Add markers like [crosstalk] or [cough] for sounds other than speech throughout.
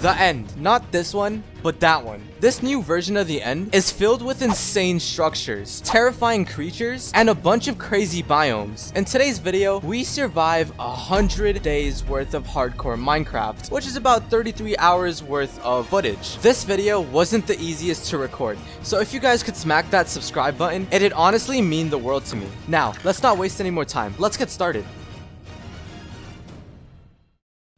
The End. Not this one, but that one. This new version of The End is filled with insane structures, terrifying creatures, and a bunch of crazy biomes. In today's video, we survive a hundred days worth of hardcore Minecraft, which is about 33 hours worth of footage. This video wasn't the easiest to record, so if you guys could smack that subscribe button, it'd honestly mean the world to me. Now, let's not waste any more time. Let's get started.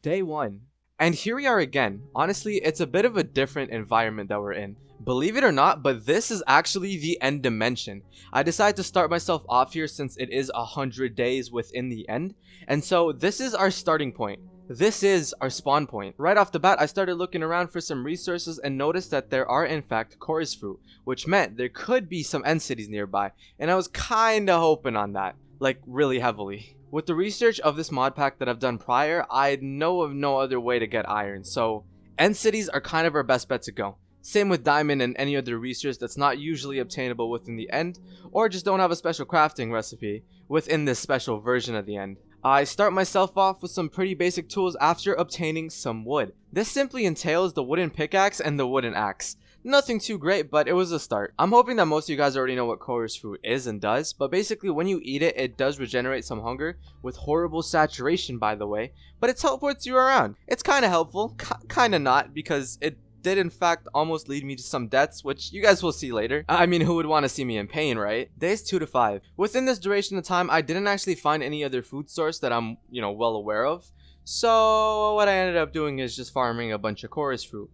Day 1. And here we are again. Honestly, it's a bit of a different environment that we're in. Believe it or not, but this is actually the end dimension. I decided to start myself off here since it is a hundred days within the end. And so this is our starting point. This is our spawn point. Right off the bat, I started looking around for some resources and noticed that there are in fact chorus fruit, which meant there could be some end cities nearby. And I was kinda hoping on that, like really heavily. With the research of this mod pack that I've done prior, I know of no other way to get iron, so end cities are kind of our best bet to go. Same with diamond and any other research that's not usually obtainable within the end, or just don't have a special crafting recipe within this special version of the end. I start myself off with some pretty basic tools after obtaining some wood. This simply entails the wooden pickaxe and the wooden axe. Nothing too great, but it was a start. I'm hoping that most of you guys already know what chorus fruit is and does, but basically when you eat it, it does regenerate some hunger, with horrible saturation by the way, but it teleports you around. It's kind of helpful, kind of not, because it did in fact almost lead me to some deaths, which you guys will see later. I mean, who would want to see me in pain, right? Days 2 to 5. Within this duration of time, I didn't actually find any other food source that I'm, you know, well aware of. So what I ended up doing is just farming a bunch of chorus fruit.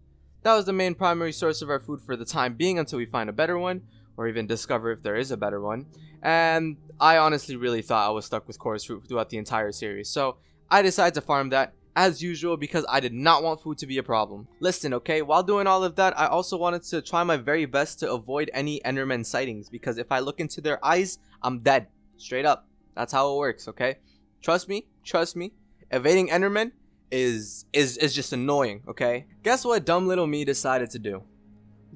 That was the main primary source of our food for the time being until we find a better one, or even discover if there is a better one. And I honestly really thought I was stuck with chorus fruit throughout the entire series, so I decided to farm that as usual because I did not want food to be a problem. Listen, okay, while doing all of that, I also wanted to try my very best to avoid any Enderman sightings because if I look into their eyes, I'm dead. Straight up. That's how it works, okay? Trust me, trust me. Evading Enderman is is is just annoying, okay? Guess what dumb little me decided to do?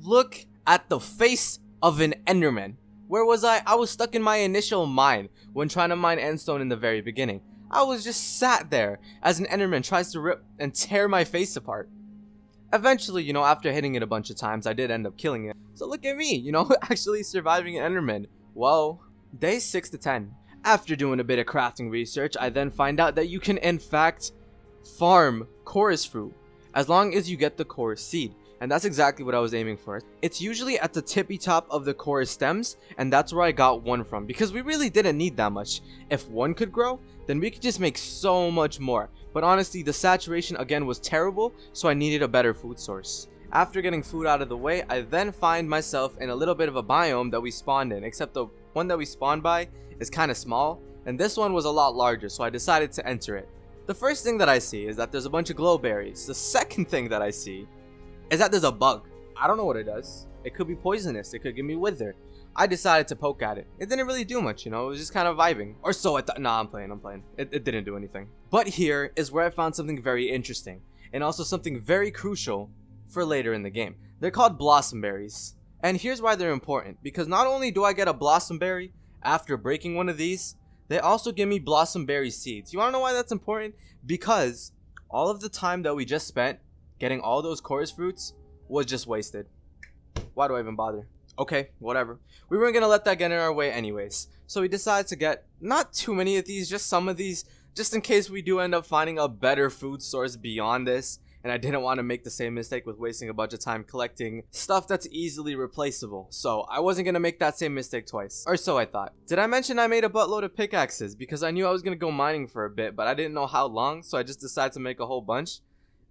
Look at the face of an Enderman. Where was I? I was stuck in my initial mine when trying to mine endstone in the very beginning. I was just sat there as an Enderman tries to rip and tear my face apart. Eventually, you know, after hitting it a bunch of times, I did end up killing it. So look at me, you know, [laughs] actually surviving an Enderman. Whoa. Day 6 to 10. After doing a bit of crafting research, I then find out that you can in fact farm chorus fruit as long as you get the chorus seed and that's exactly what I was aiming for. It's usually at the tippy top of the chorus stems, and that's where I got one from, because we really didn't need that much. If one could grow, then we could just make so much more. But honestly, the saturation again was terrible, so I needed a better food source. After getting food out of the way, I then find myself in a little bit of a biome that we spawned in, except the one that we spawned by is kind of small, and this one was a lot larger, so I decided to enter it. The first thing that I see is that there's a bunch of glow berries. The second thing that I see is that there's a bug. I don't know what it does. It could be poisonous. It could give me wither. I decided to poke at it. It didn't really do much, you know, it was just kind of vibing. Or so I thought. Nah, I'm playing, I'm playing. It, it didn't do anything. But here is where I found something very interesting. And also something very crucial for later in the game. They're called blossom berries. And here's why they're important. Because not only do I get a blossom berry after breaking one of these, they also give me blossom berry seeds. You wanna know why that's important? Because all of the time that we just spent getting all those chorus fruits was just wasted. Why do I even bother? Okay, whatever. We weren't gonna let that get in our way anyways. So we decided to get not too many of these, just some of these, just in case we do end up finding a better food source beyond this and I didn't want to make the same mistake with wasting a bunch of time collecting stuff that's easily replaceable. So I wasn't going to make that same mistake twice. Or so I thought. Did I mention I made a buttload of pickaxes? Because I knew I was going to go mining for a bit, but I didn't know how long, so I just decided to make a whole bunch.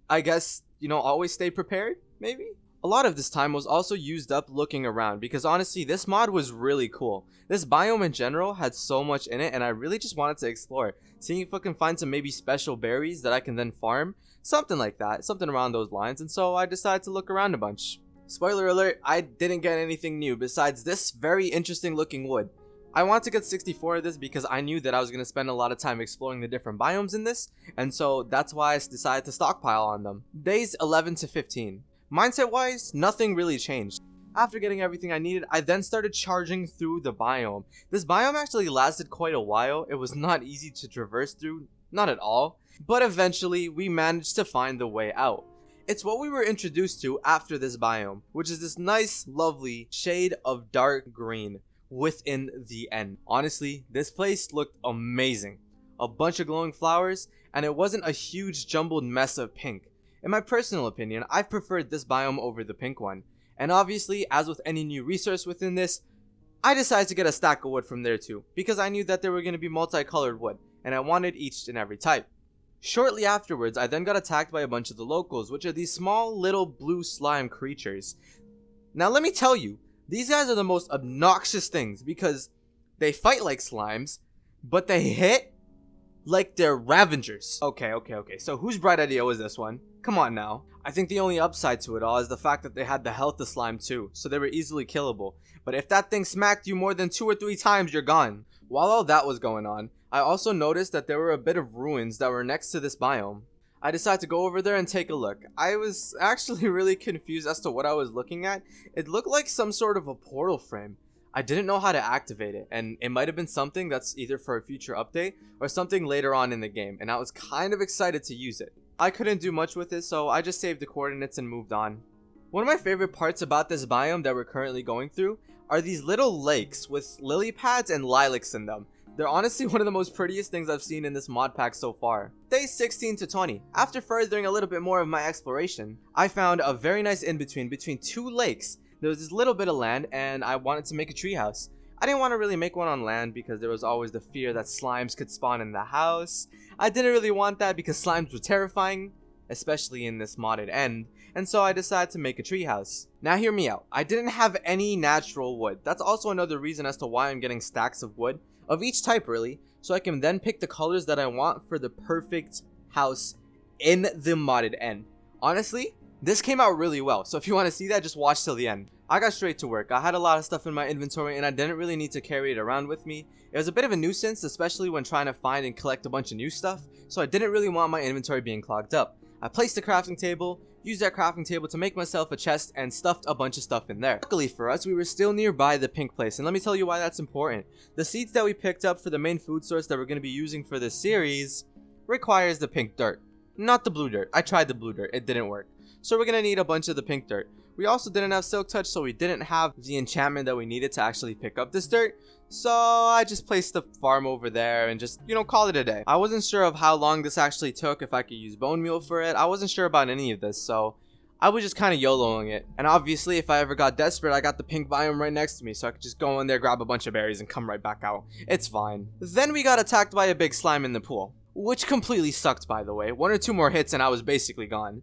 I guess, you know, always stay prepared, maybe? A lot of this time was also used up looking around because honestly this mod was really cool. This biome in general had so much in it and I really just wanted to explore. Seeing if I can find some maybe special berries that I can then farm. Something like that, something around those lines and so I decided to look around a bunch. Spoiler alert, I didn't get anything new besides this very interesting looking wood. I want to get 64 of this because I knew that I was going to spend a lot of time exploring the different biomes in this, and so that's why I decided to stockpile on them. Days 11 to 15. Mindset wise, nothing really changed. After getting everything I needed, I then started charging through the biome. This biome actually lasted quite a while. It was not easy to traverse through, not at all, but eventually we managed to find the way out. It's what we were introduced to after this biome, which is this nice, lovely shade of dark green within the end. Honestly, this place looked amazing. A bunch of glowing flowers, and it wasn't a huge jumbled mess of pink. In my personal opinion, I've preferred this biome over the pink one. And obviously, as with any new resource within this, I decided to get a stack of wood from there too, because I knew that there were going to be multicolored wood, and I wanted each and every type. Shortly afterwards, I then got attacked by a bunch of the locals, which are these small little blue slime creatures. Now let me tell you, these guys are the most obnoxious things because they fight like slimes, but they hit like they're Ravagers. Okay, okay, okay. So whose bright idea was this one? Come on now. I think the only upside to it all is the fact that they had the health of slime too, so they were easily killable. But if that thing smacked you more than two or three times, you're gone. While all that was going on, I also noticed that there were a bit of ruins that were next to this biome. I decided to go over there and take a look. I was [laughs] actually really confused as to what I was looking at. It looked like some sort of a portal frame. I didn't know how to activate it, and it might have been something that's either for a future update or something later on in the game, and I was kind of excited to use it. I couldn't do much with it, so I just saved the coordinates and moved on. One of my favorite parts about this biome that we're currently going through are these little lakes with lily pads and lilacs in them. They're honestly [laughs] one of the most prettiest things I've seen in this mod pack so far. Day 16 to 20. After furthering a little bit more of my exploration, I found a very nice in-between between two lakes there was this little bit of land and I wanted to make a treehouse. I didn't want to really make one on land because there was always the fear that slimes could spawn in the house. I didn't really want that because slimes were terrifying, especially in this modded end, and so I decided to make a treehouse. Now hear me out, I didn't have any natural wood. That's also another reason as to why I'm getting stacks of wood, of each type really, so I can then pick the colors that I want for the perfect house in the modded end. Honestly, this came out really well, so if you want to see that, just watch till the end. I got straight to work. I had a lot of stuff in my inventory and I didn't really need to carry it around with me. It was a bit of a nuisance, especially when trying to find and collect a bunch of new stuff, so I didn't really want my inventory being clogged up. I placed the crafting table, used that crafting table to make myself a chest, and stuffed a bunch of stuff in there. Luckily for us, we were still nearby the pink place, and let me tell you why that's important. The seeds that we picked up for the main food source that we're going to be using for this series requires the pink dirt. Not the blue dirt. I tried the blue dirt. It didn't work. So we're gonna need a bunch of the pink dirt. We also didn't have silk touch, so we didn't have the enchantment that we needed to actually pick up this dirt. So I just placed the farm over there and just, you know, call it a day. I wasn't sure of how long this actually took, if I could use bone meal for it. I wasn't sure about any of this, so I was just kind of YOLOing it. And obviously, if I ever got desperate, I got the pink biome right next to me, so I could just go in there, grab a bunch of berries, and come right back out. It's fine. Then we got attacked by a big slime in the pool. Which completely sucked, by the way. One or two more hits and I was basically gone.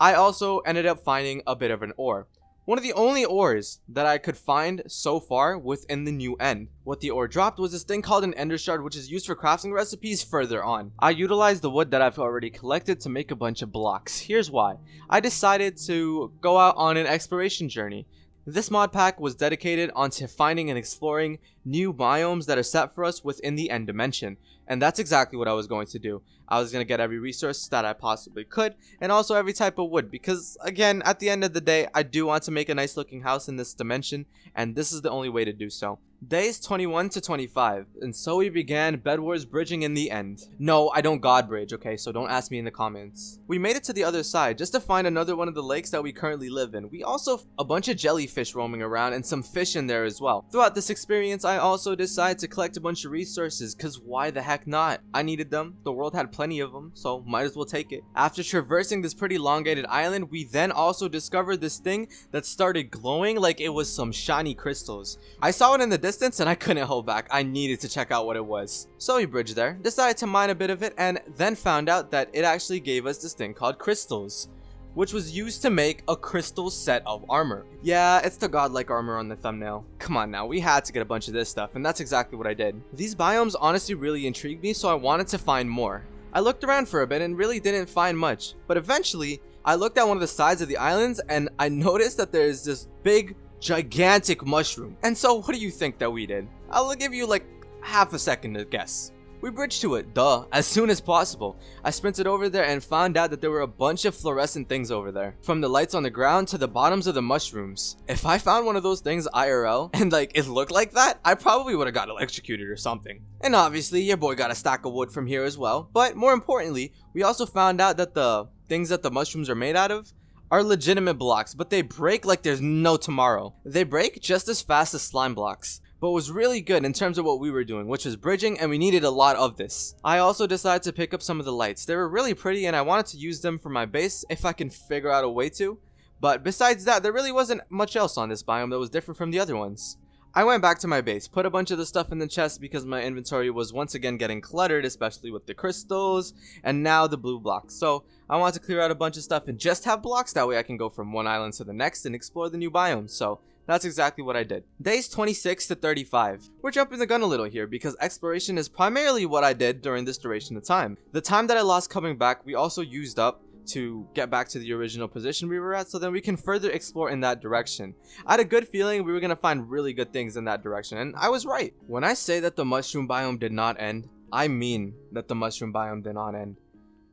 I also ended up finding a bit of an ore. One of the only ores that I could find so far within the new end. What the ore dropped was this thing called an ender shard which is used for crafting recipes further on. I utilized the wood that I've already collected to make a bunch of blocks. Here's why. I decided to go out on an exploration journey. This mod pack was dedicated onto finding and exploring new biomes that are set for us within the end dimension. And that's exactly what I was going to do. I was going to get every resource that I possibly could and also every type of wood because again at the end of the day I do want to make a nice looking house in this dimension and this is the only way to do so. Days 21 to 25, and so we began Bed Wars bridging in the end. No, I don't god bridge, okay, so don't ask me in the comments. We made it to the other side just to find another one of the lakes that we currently live in. We also a bunch of jellyfish roaming around and some fish in there as well. Throughout this experience, I also decided to collect a bunch of resources, cause why the heck not? I needed them, the world had plenty of them, so might as well take it. After traversing this pretty elongated island, we then also discovered this thing that started glowing like it was some shiny crystals. I saw it in the distance and I couldn't hold back. I needed to check out what it was. So we bridged there, decided to mine a bit of it, and then found out that it actually gave us this thing called crystals which was used to make a crystal set of armor. Yeah, it's the godlike armor on the thumbnail. Come on now, we had to get a bunch of this stuff, and that's exactly what I did. These biomes honestly really intrigued me, so I wanted to find more. I looked around for a bit and really didn't find much, but eventually, I looked at one of the sides of the islands and I noticed that there's this big gigantic mushroom. And so what do you think that we did? I'll give you like half a second to guess. We bridged to it, duh, as soon as possible. I sprinted over there and found out that there were a bunch of fluorescent things over there. From the lights on the ground to the bottoms of the mushrooms. If I found one of those things IRL [laughs] and like it looked like that, I probably would have got electrocuted or something. And obviously your boy got a stack of wood from here as well. But more importantly, we also found out that the things that the mushrooms are made out of are legitimate blocks, but they break like there's no tomorrow. They break just as fast as slime blocks but was really good in terms of what we were doing, which was bridging, and we needed a lot of this. I also decided to pick up some of the lights. They were really pretty, and I wanted to use them for my base if I can figure out a way to. But besides that, there really wasn't much else on this biome that was different from the other ones. I went back to my base, put a bunch of the stuff in the chest because my inventory was once again getting cluttered, especially with the crystals, and now the blue blocks. So I want to clear out a bunch of stuff and just have blocks, that way I can go from one island to the next and explore the new biome. So that's exactly what I did. Days 26 to 35. We're jumping the gun a little here because exploration is primarily what I did during this duration of time. The time that I lost coming back, we also used up to get back to the original position we were at so then we can further explore in that direction. I had a good feeling we were going to find really good things in that direction and I was right. When I say that the mushroom biome did not end, I mean that the mushroom biome did not end.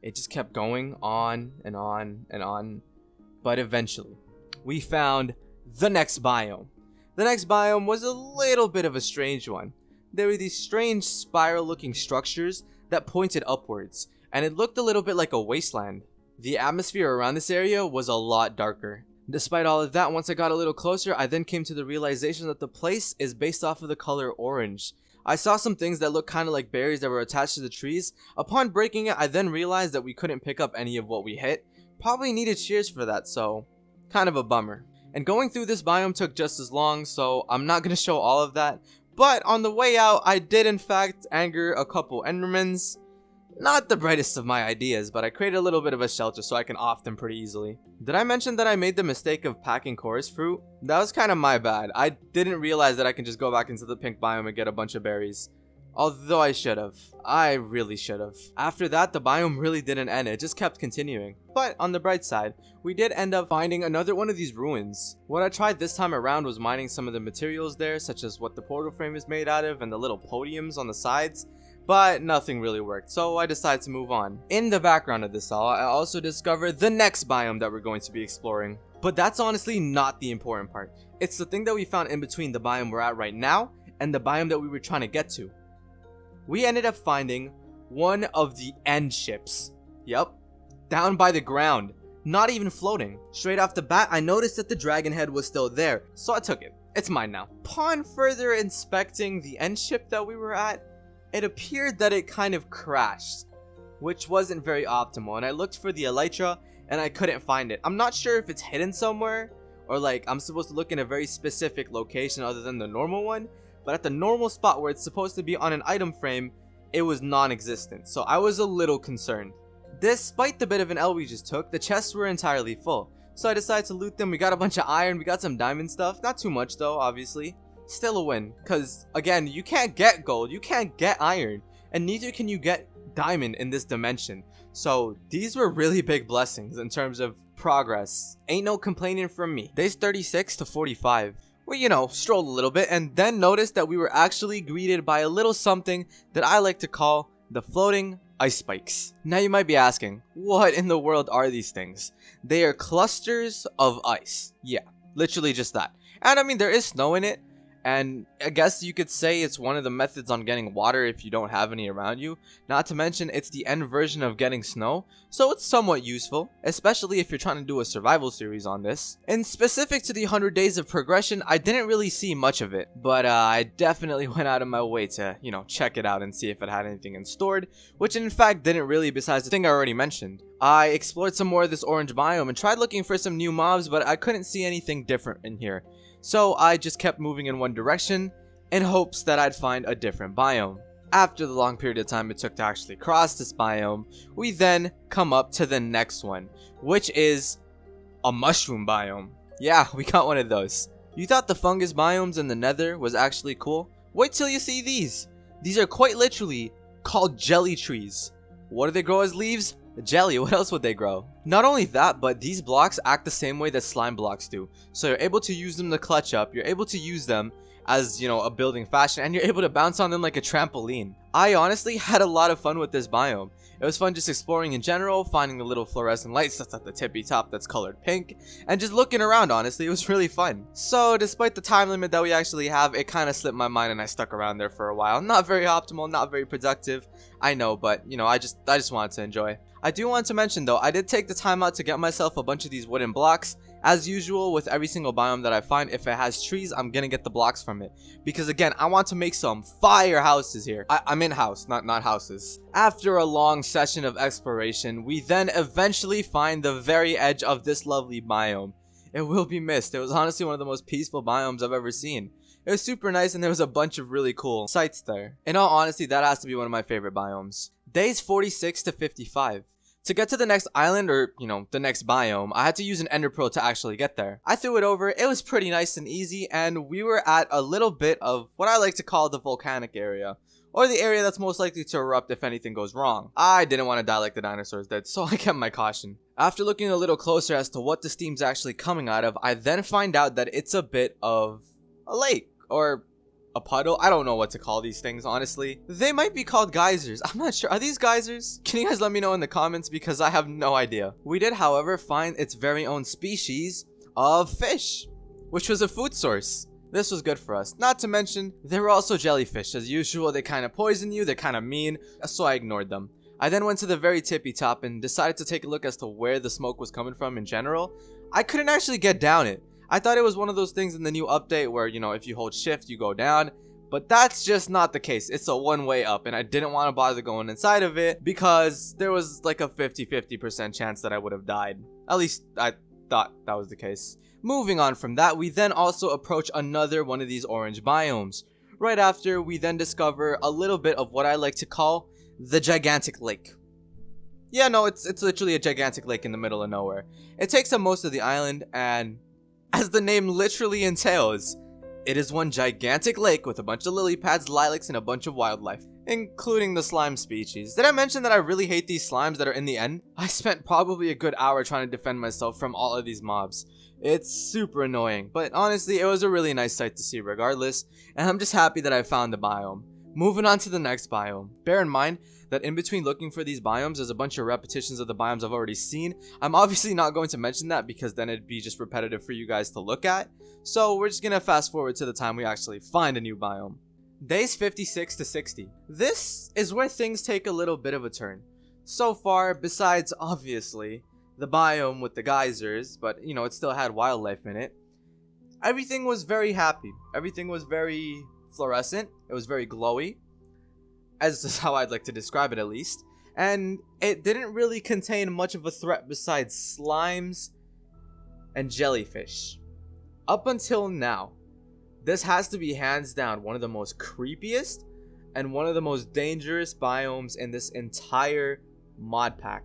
It just kept going on and on and on. But eventually, we found the next biome. The next biome was a little bit of a strange one. There were these strange spiral looking structures that pointed upwards, and it looked a little bit like a wasteland. The atmosphere around this area was a lot darker. Despite all of that, once I got a little closer, I then came to the realization that the place is based off of the color orange. I saw some things that looked kind of like berries that were attached to the trees. Upon breaking it, I then realized that we couldn't pick up any of what we hit. Probably needed shears for that, so kind of a bummer. And going through this biome took just as long, so I'm not going [laughs] to show all of that. But on the way out, I did in fact anger a couple Endermans. Not the brightest of my ideas, but I created a little bit of a shelter so I can off them pretty easily. Did I mention that I made the mistake of packing chorus fruit? That was kind of my bad. I didn't realize that I can just go back into the pink biome and get a bunch of berries. Although I should have. I really should have. After that, the biome really didn't end, it just kept continuing. But on the bright side, we did end up finding another one of these ruins. What I tried this time around was mining some of the materials there, such as what the portal frame is made out of and the little podiums on the sides but nothing really worked, so I decided to move on. In the background of this all, I also discovered the next biome that we're going to be exploring. But that's honestly not the important part. It's the thing that we found in between the biome we're at right now and the biome that we were trying to get to. We ended up finding one of the end ships. Yep, down by the ground, not even floating. Straight off the bat, I noticed that the dragon head was still there, so I took it. It's mine now. Upon further inspecting the end ship that we were at, it appeared that it kind of crashed, which wasn't very optimal. And I looked for the elytra and I couldn't find it. I'm not sure if it's hidden somewhere or like I'm supposed to look in a very specific location other than the normal one. But at the normal spot where it's supposed to be on an item frame, it was non-existent. So I was a little concerned. Despite the bit of an L we just took, the chests were entirely full. So I decided to loot them. We got a bunch of iron, we got some diamond stuff. Not too much though, obviously still a win. Because, again, you can't get gold, you can't get iron, and neither can you get diamond in this dimension. So, these were really big blessings in terms of progress. Ain't no complaining from me. Days 36 to 45. We, you know, strolled a little bit and then noticed that we were actually greeted by a little something that I like to call the floating ice spikes. Now you might be asking, what in the world are these things? They are clusters of ice. Yeah, literally just that. And I mean, there is snow in it, and I guess you could say it's one of the methods on getting water if you don't have any around you. Not to mention it's the end version of getting snow, so it's somewhat useful, especially if you're trying to do a survival series on this. And specific to the 100 days of progression, I didn't really see much of it, but uh, I definitely [laughs] went out of my way to, you know, check it out and see if it had anything in stored, which in fact didn't really besides the thing I already mentioned. I explored some more of this orange biome and tried looking for some new mobs, but I couldn't see anything different in here. So I just kept moving in one direction in hopes that I'd find a different biome. After the long period of time it took to actually cross this biome, we then come up to the next one, which is a mushroom biome. Yeah, [laughs] we got one of those. You thought the fungus biomes in the nether was actually cool? Wait till you see these. These are quite literally called jelly trees. What do they grow as leaves? Jelly, [laughs] what else would they grow? Not only that, but these blocks act the same way that slime blocks do. So you're able to use them to clutch up, you're able to use them as, you know, a building fashion, and you're able to bounce on them like a trampoline. I honestly [laughs] had a lot of fun with this biome. It was fun just exploring in general, finding the little fluorescent lights that's at the tippy top that's colored pink, and just looking around, honestly, it was [laughs] really fun. So, despite the time limit that we actually have, it kind of slipped my mind and I stuck around there for a while. Not very optimal, not very productive, I know, but, you know, I just, I just wanted to enjoy. I do want to mention though, I did take the time out to get myself a bunch of these wooden blocks. As usual with every single biome that I find, if it has trees, I'm gonna get the blocks from it. Because again, I want to make some fire houses here. I am in house, not, not houses. After a long session of exploration, we then eventually find the very edge of this lovely biome. It will be missed. It was honestly one of the most peaceful biomes I've ever seen. It was super nice and there was a bunch of really cool sights there. In all honesty, that has to be one of my favorite biomes. Days 46 to 55. To get to the next island or, you know, the next biome, I had to use an ender pearl to actually get there. I threw it over, it was pretty nice and easy, and we were at a little bit of what I like to call the volcanic area. Or the area that's most likely to erupt if anything goes wrong. I didn't want to die like the dinosaurs did, so [laughs] I kept my caution. After looking a little closer as to what the steam's actually coming out of, I then find out that it's a bit of a lake. Or a puddle. I don't know what to call these things, honestly. They might be called geysers. I'm not sure. Are these geysers? Can you guys let me know in the comments because I have no idea. We did, however, find its very own species of fish, which was a food source. This was good for us. Not to mention, there were also jellyfish. As usual, they kind of poison you, they're kind of mean, so I ignored them. I then went to the very tippy top and decided to take a look as to where the smoke was coming from in general. I couldn't actually get down it. I thought it was one of those things in the new update where, you know, if you hold shift, you go down. But that's just not the case. It's a one way up and I didn't want to bother going inside of it because there was like a 50-50% chance that I would have died. At least I thought that was the case. Moving on from that, we then also approach another one of these orange biomes. Right after, we then discover a little bit of what I like to call the gigantic lake. Yeah, no, it's, it's literally a gigantic lake in the middle of nowhere. It takes up most of the island and as the name literally entails, it is one gigantic lake with a bunch of lily pads, lilacs, and a bunch of wildlife, including the slime species. Did I mention that I really hate these slimes that are in the end? [laughs] I spent probably a good hour trying to defend myself from all of these mobs. It's super annoying, but honestly, it was a really nice sight to see regardless, and I'm just happy that I found the biome. Moving on to the next biome. Bear in mind, that in between looking for these biomes, there's a bunch of repetitions of the biomes I've already seen. I'm obviously not going to mention that because then it'd be just repetitive for you guys to look at. So we're just gonna fast forward to the time we actually find a new biome. Days 56 to 60. This is where things take a little bit of a turn. So far, besides obviously the biome with the geysers, but you know, it still had wildlife in it. Everything was very happy. Everything was very fluorescent. It was very glowy as is how I'd like to describe it at least. And it didn't really contain much of a threat besides slimes and jellyfish. Up until now, this has to be hands down one of the most creepiest and one of the most dangerous biomes in this entire mod pack.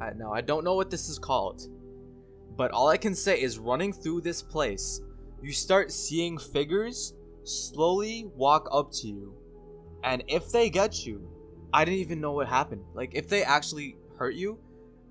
Uh, now, I don't know what this is called, but all I can say is running through this place, you start seeing figures slowly walk up to you and if they get you, I didn't even know what happened. Like, if they actually hurt you,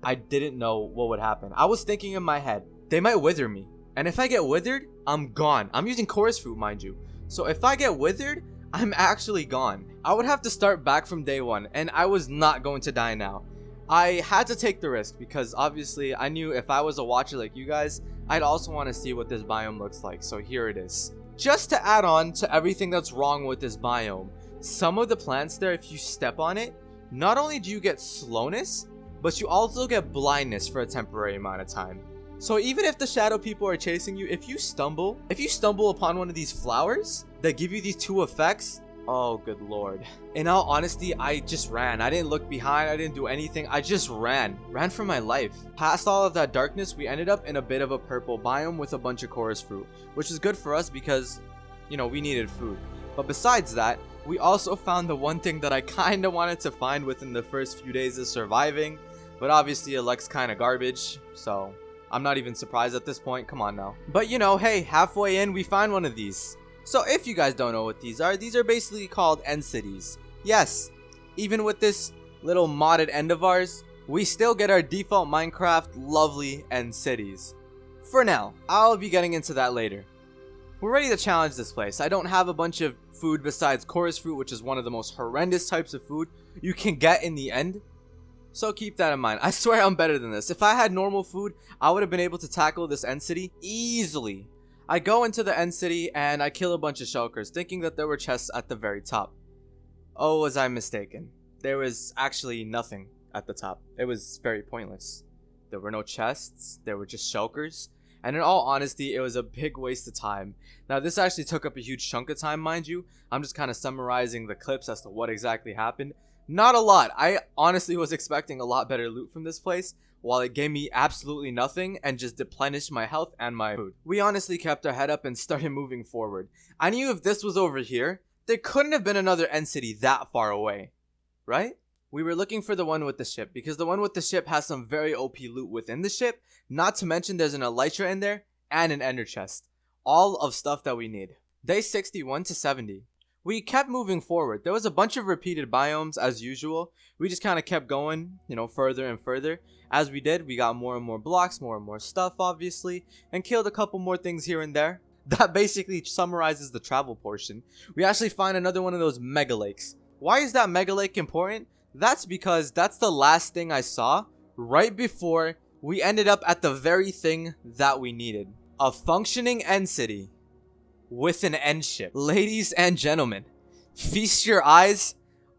I didn't know what would happen. I was thinking in my head, they might wither me. And if I get withered, I'm gone. I'm using chorus fruit, mind you. So if I get withered, I'm actually gone. I would have to start back from day one, and I was not going to die now. I had to take the risk because obviously I knew if I was a watcher like you guys, I'd also want to see what this biome looks like. So here it is. Just to add on to everything that's wrong with this biome, some of the plants there, if you step on it, not only do you get slowness, but you also get blindness for a temporary amount of time. So even if the shadow people are chasing you, if you stumble, if you stumble upon one of these flowers that give you these two effects, oh good lord. In all honesty, I just ran. I didn't look behind, I didn't do anything, I just ran. Ran for my life. Past all of that darkness, we ended up in a bit of a purple biome with a bunch of chorus fruit, which is good for us because, you know, we needed food. But besides that, we also found the one thing that I [laughs] kinda wanted to find within the first few days of surviving, but obviously it looks kinda garbage, so I'm not even surprised at this point, come on now. But you know, hey, halfway in we find one of these. So if you guys don't know what these are, these are basically called end cities. Yes, even with this little modded end of ours, we still get our default Minecraft lovely end cities. For now, I'll be getting into that later. We're ready to challenge this place. I don't have a bunch of food besides chorus fruit, which is one of the most horrendous types of food you can get in the end. So keep that in mind. I [laughs] swear I'm better than this. If I had normal food, I would have been able to tackle this end city easily. I go into the end city and I kill a bunch of shulkers, thinking that there were chests at the very top. Oh, was I mistaken. There was actually nothing. at the top. It was very pointless. There were no chests, there were just shulkers, and in all honesty, it was a big waste of time. Now, this actually took up a huge chunk of time, mind you. I'm just kind of summarizing the clips as to what exactly happened. Not a lot. I honestly was expecting a lot better loot from this place, while it gave me absolutely nothing and just deplenished my health and my food. We honestly kept our head up and [laughs] started moving forward. I knew if this was over here, there couldn't have been another end city that far away, right? We were looking for the one with the ship because the one with the ship has some very OP loot within the ship. Not to mention there's an elytra in there and an ender chest. All of stuff that we need. Day 61 to 70. We kept moving forward. There was a bunch of repeated biomes as usual. We just kind of kept going, you know, further and further. As we did, we got more and more blocks, more and more stuff, obviously, and killed a couple more things here and there. [laughs] That basically summarizes the travel portion. We actually find another one of those mega lakes. Why is that mega lake important? That's because that's the last thing I saw right before we ended up at the very thing that we needed. A functioning end city with an end ship. Ladies and gentlemen, feast your eyes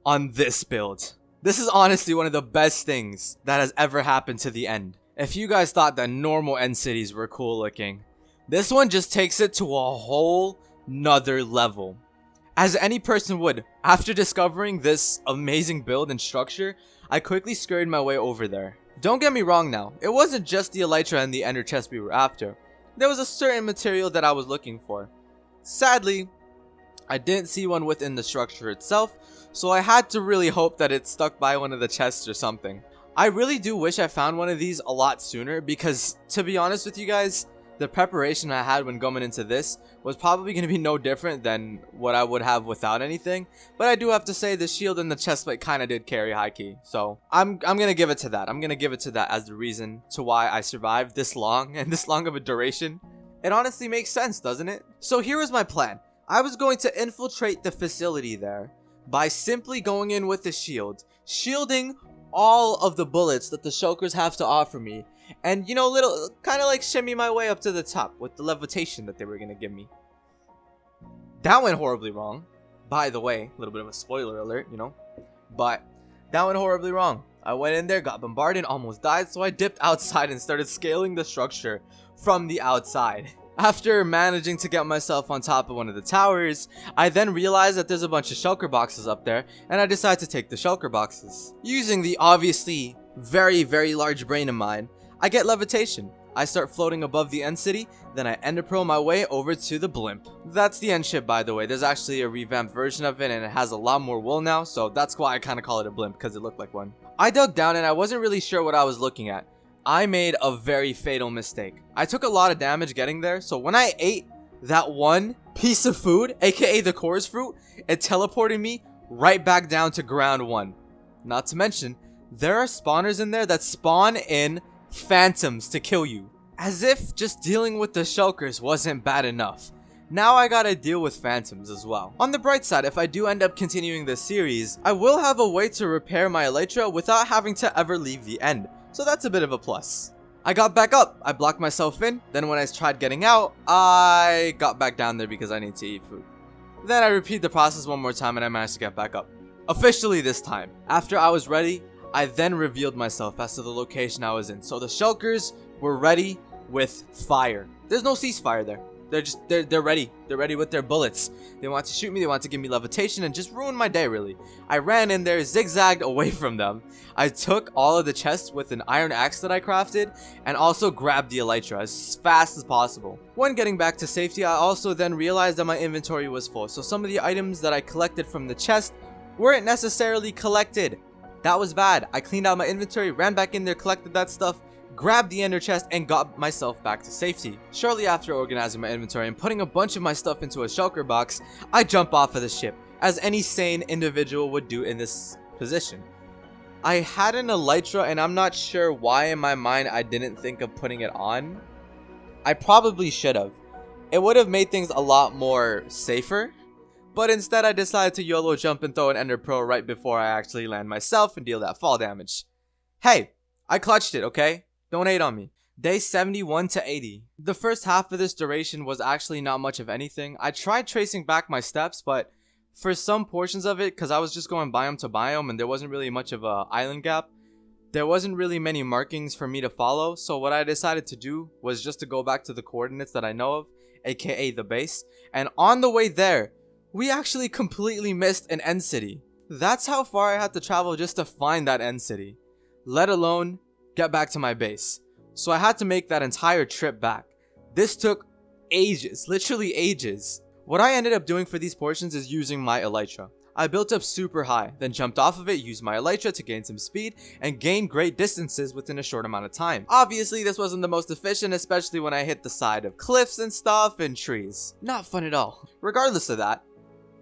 on this build. This is honestly one of the best things that has ever happened to the end. If you guys thought that normal end cities were cool looking, this one just takes it to a whole nother level. As any person would, after discovering this amazing build and structure, I quickly scurried my way over there. Don't get me wrong now, it wasn't just the Elytra and the Ender chest we were after. There was a certain material that I was looking for. Sadly, I didn't see one within the structure itself, so I had to really hope that it stuck by one of the chests or something. I really do wish I found one of these a lot sooner because, to be honest with you guys, the preparation I had when going into this was probably going to be no different than what I would have without anything. But I do have to say the shield and the chestplate kind of did carry high key. So I'm, I'm going to give it to that. I'm going to give it to that as the reason to why I survived this long [laughs] and this long of a duration. It honestly makes sense, doesn't it? So here was my plan. I was going to infiltrate the facility there by simply going in with the shield, shielding all of the bullets that the shulkers have to offer me and you know little kind of like shimmy my way up to the top with the levitation that they were gonna give me. That went horribly wrong. By the way a little bit of a spoiler alert you know. But that went horribly wrong. I went in there got bombarded almost died so i dipped outside and started scaling the structure from the outside. [laughs] After managing to get myself on top of one of the towers, I then realized that there's a bunch of shulker boxes up there, and I decided to take the shulker boxes. Using the obviously very, very large brain of mine, I get levitation. I start floating above the end city, then I ender pearl my way over to the blimp. That's the end ship by the way, there's actually a revamped version of it and it has a lot more wool now, so that's why I kind of call it a blimp, because it looked like one. I dug down and I wasn't really sure what I was looking at. I made a very fatal mistake. I took a lot of damage getting there, so when I ate that one piece of food, aka the chorus fruit, it teleported me right back down to ground one. Not to mention, there are spawners in there that spawn in phantoms to kill you. As if just dealing with the shulkers wasn't bad enough. Now I gotta deal with phantoms as well. On the bright side, if I do end up continuing this series, I will have a way to repair my elytra without having to ever leave the end, so that's a bit of a plus. I got back up, I blocked myself in, then when I tried getting out, I got back down there because I need to eat food. Then I repeat the process one more time and I managed to get back up. Officially this time. After I was ready, I then revealed myself as to the location I was in. So the shulkers were ready with fire. There's no ceasefire there. They're just they're they're ready. They're ready with their bullets. They want to shoot me, they want to give me levitation and just ruin my day really. I ran in there, zigzagged away [laughs] from them. I took all of the chests with an iron axe that I crafted and also grabbed the elytra as fast as possible. When getting back to safety, I also then realized that my inventory was full. So some of the items that I collected from the chest weren't necessarily collected. That was bad. I cleaned out my inventory, ran back in there, collected that stuff, grabbed the ender chest, and got myself back to safety. Shortly after organizing my inventory and putting a bunch of my stuff into a shulker box, I jump off of the ship, as any sane individual would do in this position. I had an elytra and I'm not sure why in my mind I didn't think of putting it on. I probably should have. It would have made things a lot more safer but instead I decided to YOLO jump and throw an Ender Pearl right before I actually land myself and deal that fall damage. Hey, I clutched it, okay? Don't hate on me. Day 71 to 80. The first half of this duration was actually not much of anything. I tried tracing back my steps, but for some portions of it, because I was just going biome to biome and there wasn't really much of a island gap, There wasn't really many markings for me to follow, so what I decided to do was just to go back to the coordinates that I know of, aka the base, and on the way there, we actually completely missed an end city. That's how far I had to travel just to find that end city, let alone get back to my base. So I had to make that entire trip back. This took ages, literally ages. What I ended up doing for these portions is using my Elytra. I built up super high, then jumped off of it, used my Elytra to gain some speed, and gain great distances within a short amount of time. Obviously, this wasn't the most efficient, especially when I hit the side of cliffs and stuff and trees. Not fun at all. Regardless of that,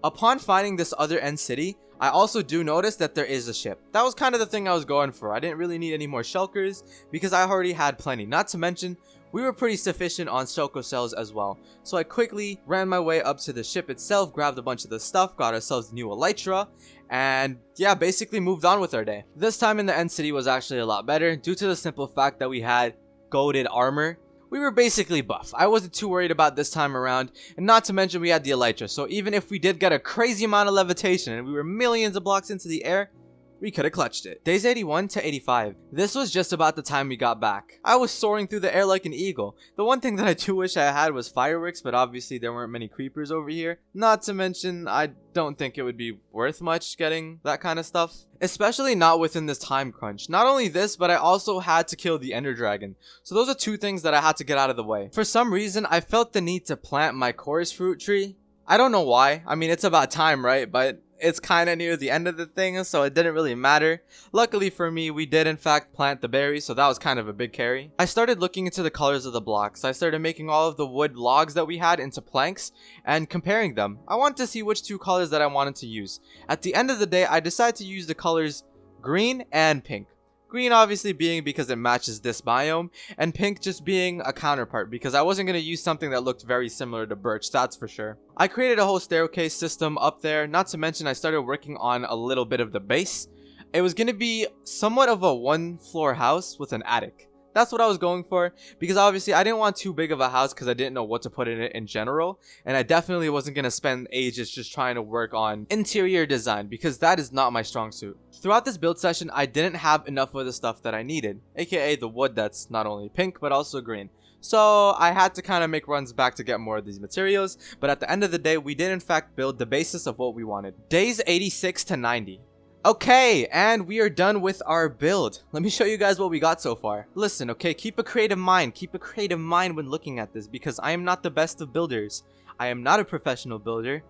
upon finding this other end city, I also do notice that there is a ship. That was kind of the thing I was going for. I didn't really need any more shulkers because I already had plenty. Not to mention, we were pretty sufficient on shulker shells as well. So I quickly ran my way up to the ship itself, grabbed a bunch of the stuff, got ourselves new Elytra, and yeah, basically moved on with our day. This time in the end city was actually a lot better due to the simple fact that we had goaded armor we were basically buff. I wasn't too worried about this time around, and not to mention we had the Elytra, so even if we did get a crazy amount of levitation and we were millions of blocks into the air, we could have clutched it. Days 81 to 85. This was just about the time we got back. I was soaring through the air like an eagle. The one thing that I do wish I had was fireworks, but obviously there weren't many creepers over here. Not to mention, I don't think it would be worth much getting that kind of stuff. Especially not within this time crunch. Not only this, but I also had to kill the ender dragon. So those are two things that I had to get out of the way. For some reason, I felt the need to plant my chorus fruit tree. I don't know why. I mean, it's about time, right? But it's kind of near the end of the thing, so it didn't really matter. Luckily for me, we did in fact plant the berries, so that was kind of a big carry. I started looking into the colors of the blocks. I started making all of the wood logs that we had into planks and comparing them. I wanted to see which two colors that I wanted to use. At the end of the day, I decided to use the colors green and pink. Green obviously being because it matches this biome, and pink just being a counterpart because I wasn't going to use something that looked very similar to birch, that's for sure. I created a whole staircase system up there, not to mention I started working on a little bit of the base. It was going to be somewhat of a one floor house with an attic. That's what I was going for because obviously I didn't want too big of a house because I didn't know what to put in it in general and I definitely wasn't going to spend ages just trying to work on interior design because that is not my strong suit. Throughout this build session I didn't have enough of the stuff that I needed aka the wood that's not only pink but also green. So I had to kind of make runs back to get more of these materials, but at the end of the day, we did in fact build the basis of what we wanted. Days 86 to 90. Okay, and we are done with our build. Let me show you guys what we got so far. Listen, okay, keep a creative mind. Keep a creative mind when looking at this because I am not the best of builders. I am not a professional builder.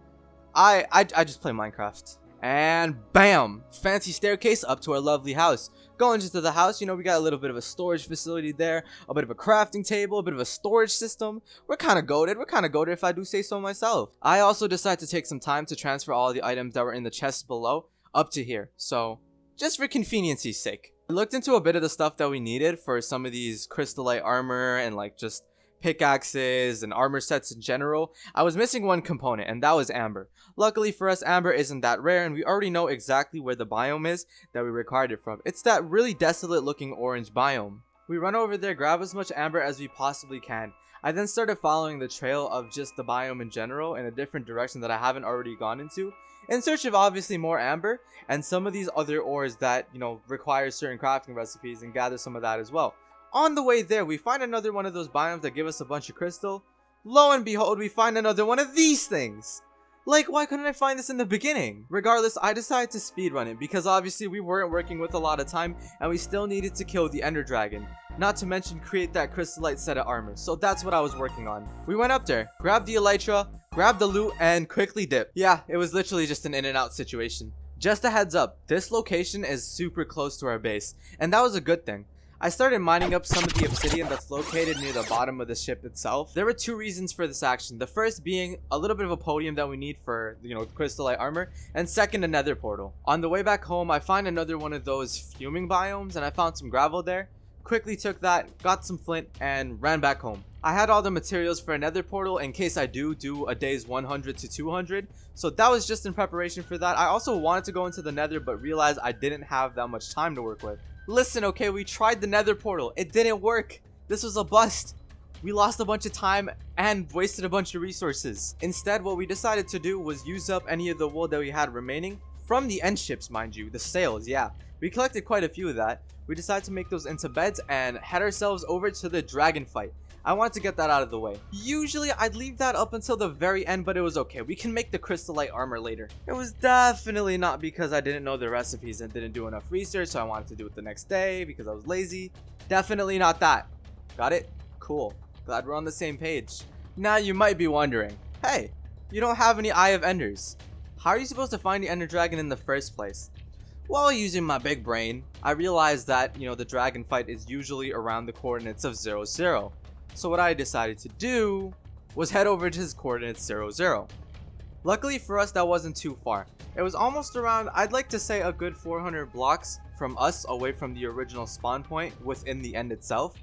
I, I, I just play Minecraft. And bam! Fancy staircase up to our lovely house. Going into the house, you know, we got a little bit of a storage facility there, a bit of a crafting table, a bit of a storage system. We're kind of goaded. We're kind of goaded if I do say so myself. I also decided to take some time to transfer all the items that were in the chests below up to here. So just for convenience's sake. I looked into a bit of the stuff that we needed for some of these crystallite armor and like just pickaxes and armor sets in general. I was missing one component and that was amber. Luckily for us, amber isn't that rare and we already know exactly where the biome is that we required it from. It's that really desolate looking orange biome. We run over there, grab as much amber as we possibly can. I then started following the trail of just the biome in general in a different direction that I haven't already gone into in search of obviously more amber and some of these other ores that, you know, require certain crafting recipes and gather some of that as well. On the way there, we find another one of those biomes that give us a bunch of crystal. Lo and behold, we find another one of these things. Like, why couldn't I find this in the beginning? Regardless, I decided to speedrun it because obviously we weren't working with a lot of time and we still needed to kill the ender dragon. Not to mention create that crystallite set of armor, so that's what I was working on. We went up there, grabbed the elytra, grabbed the loot, and quickly dipped. Yeah, it was literally just an in and out situation. Just a heads up, this location is super close to our base, and that was a good thing. I started mining up some of the obsidian that's located near the bottom of the ship itself. There were two reasons for this action. The first being a little bit of a podium that we need for, you know, crystallite armor. And second, a nether portal. On the way back home, I find another one of those fuming biomes and I found some gravel there. Quickly took that, got some flint, and ran back home. I had all the materials for another portal in case I do do a day's 100 to 200. So that was just in preparation for that. I also wanted to go into the nether but realized I didn't have that much time to work with. Listen, okay, we tried the nether portal. It didn't work. This was a bust. We lost a bunch of time and wasted a bunch of resources. Instead, what we decided to do was use up any of the wool that we had remaining, From the end ships, mind you, the sails, yeah. We collected quite a few of that. We decided to make those into beds and head ourselves over to the dragon fight. I wanted to get that out of the way. Usually I'd leave that up until the very end, but it was okay. We can make the crystallite armor later. It was definitely not because I didn't know the recipes and didn't do enough research, so I wanted to do it the next day because I was lazy. Definitely not that. Got it? Cool. Glad we're on the same page. Now you might be wondering, hey, you don't have any Eye of Enders. How are you supposed to find the Ender Dragon in the first place? While using my big brain, I realized that, you know, the dragon fight is usually around the coordinates of 0, 0. So what I decided to do was head over to his coordinates 0, 0. Luckily for us, that wasn't too far. It was almost around, I'd like to say a good 400 blocks from us away from the original spawn point within the end itself.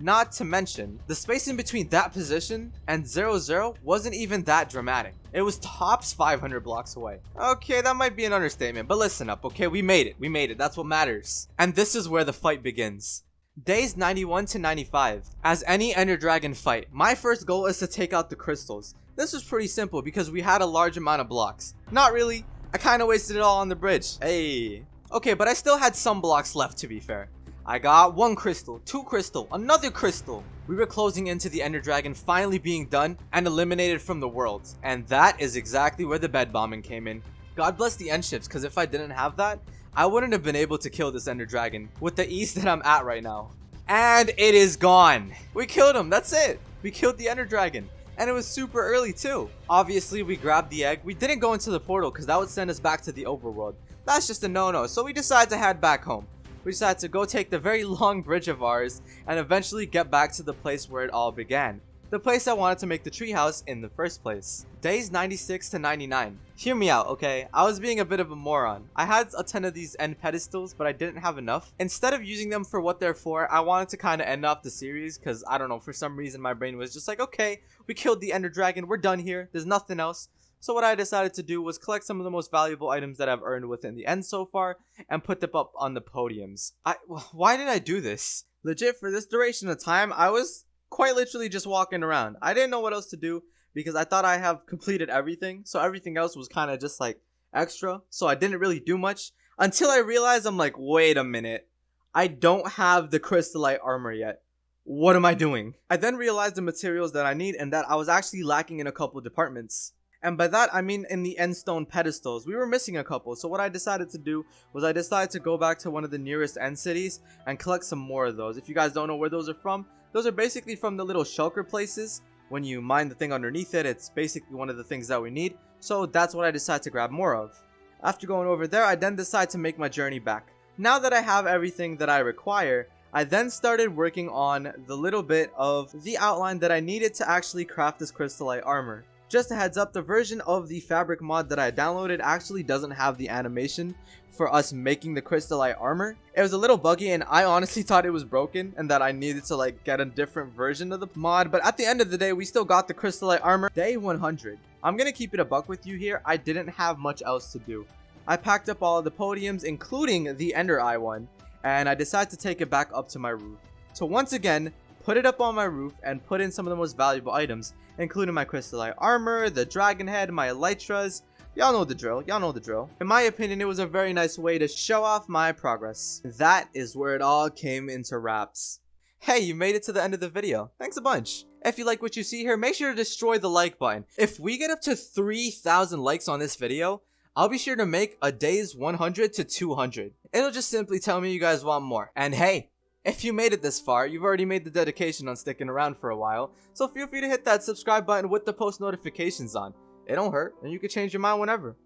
Not to mention, the space in between that position and 0, 0 wasn't even that dramatic. It was tops 500 blocks away. Okay, that might be an understatement, but listen up, okay? We made it. We made it. That's what matters. And this is where the fight begins. Days 91 to 95. As any Ender Dragon fight, my first goal is to take out the crystals. This was pretty simple because we had a large amount of blocks. Not really. I kind of wasted it all on the bridge. Hey. Okay, but I still had some blocks left to be fair. I got one crystal, two crystal, another crystal. We were closing into the Ender Dragon finally being done and eliminated from the world. And that is exactly where the bed bombing came in. God bless the end ships, because if I didn't have that, I wouldn't have been able to kill this Ender Dragon with the ease that I'm at right now. And it is gone. We killed him. That's it. We killed the Ender Dragon. And it was super early too. Obviously, we grabbed the egg. We didn't go into the portal because that would send us back to the overworld. That's just a no-no. So we decided to head back home. We decided to go take the very [laughs] long bridge of ours and eventually get back to the place where it all began the place I wanted to make the treehouse in the first place. Days 96 to 99. Hear me out, okay? I was being a bit of a moron. I had a ton of these end pedestals, but I didn't have enough. Instead of using them for what they're for, I wanted to kind of end off the series because, I don't know, for some reason my brain was just like, okay, we killed the ender dragon, we're done here, there's nothing else. So what I decided to do was collect some of the most valuable items that I've earned within the end so far and put them up on the podiums. I, why did I do this? Legit, for this duration of time, I was quite literally just walking around. I didn't know what else to do because I thought I have completed everything. So everything else was kind of just like extra. So I didn't really do much until I realized I'm like, wait a minute. I don't have the crystallite armor yet. What am I doing? I then realized the materials that I need and that I was actually lacking in a couple departments. And by that, I mean in the end stone pedestals. We were missing a couple, so what I decided to do was I decided to go back to one of the nearest end cities and collect some more of those. If you guys don't know where those are from, those are basically from the little shulker places. When you mine the thing underneath it, it's basically one of the things that we need. So that's what I decided to grab more of. After going over there, I then decide to make my journey back. Now that I have everything that I require, I then started working on the little bit of the outline that I needed to actually craft this crystallite armor. Just a heads up, the version of the fabric mod that I downloaded actually doesn't have the animation for us making the crystallite armor. It was a little buggy and I honestly [laughs] thought it was broken and that I needed to like get a different version of the mod. But at the end of the day, we still got the crystallite armor. Day 100. I'm gonna keep it a buck with you here. I didn't have much else to do. I packed up all of the podiums, including the Ender Eye one, and I decided to take it back up to my roof. So once again, put it up on my roof and put in some of the most valuable items, including my crystallite armor, the dragon head, my elytras, Y'all know the drill. Y'all know the drill. In my opinion, it was a very nice way to show off my progress. That is where it all came into wraps. Hey, you made it to the end of the video. Thanks a bunch. If you like what you see here, make sure to destroy the like button. If we get up to 3,000 likes on this video, I'll be sure to make a day's 100 to 200. It'll just simply tell me you guys want more. And hey, if you made it this far, you've already made the dedication on sticking around for a while, so feel free to hit that subscribe button with the post notifications on. It don't hurt, and you can change your mind whenever.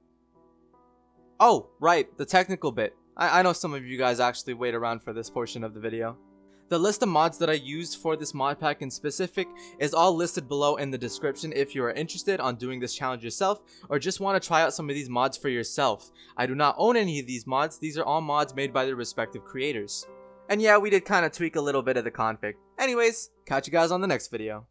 Oh, right, the technical bit. I, I know some of you guys actually wait around for this portion of the video. The list of mods that I used for this mod pack in specific is all listed below in the description if you are interested on doing this challenge yourself or just want to try out some of these mods for yourself. I do not own any of these mods, these are all mods made by their respective creators. And yeah, we did kind of tweak a little bit of the config. Anyways, catch you guys on the next video.